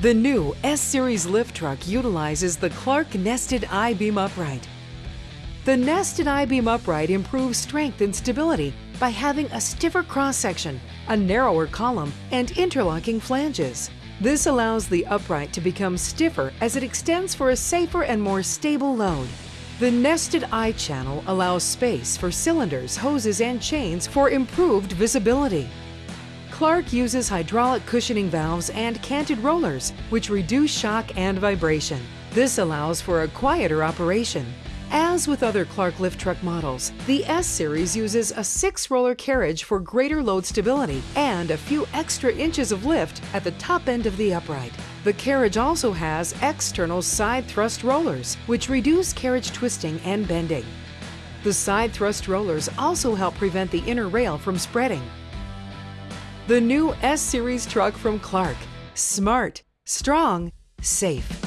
The new S-Series lift truck utilizes the Clark Nested I-Beam Upright. The nested I-beam upright improves strength and stability by having a stiffer cross-section, a narrower column, and interlocking flanges. This allows the upright to become stiffer as it extends for a safer and more stable load. The nested I channel allows space for cylinders, hoses, and chains for improved visibility. Clark uses hydraulic cushioning valves and canted rollers, which reduce shock and vibration. This allows for a quieter operation. As with other Clark lift truck models, the S-Series uses a six-roller carriage for greater load stability and a few extra inches of lift at the top end of the upright. The carriage also has external side thrust rollers, which reduce carriage twisting and bending. The side thrust rollers also help prevent the inner rail from spreading. The new S-Series truck from Clark. Smart, strong, safe.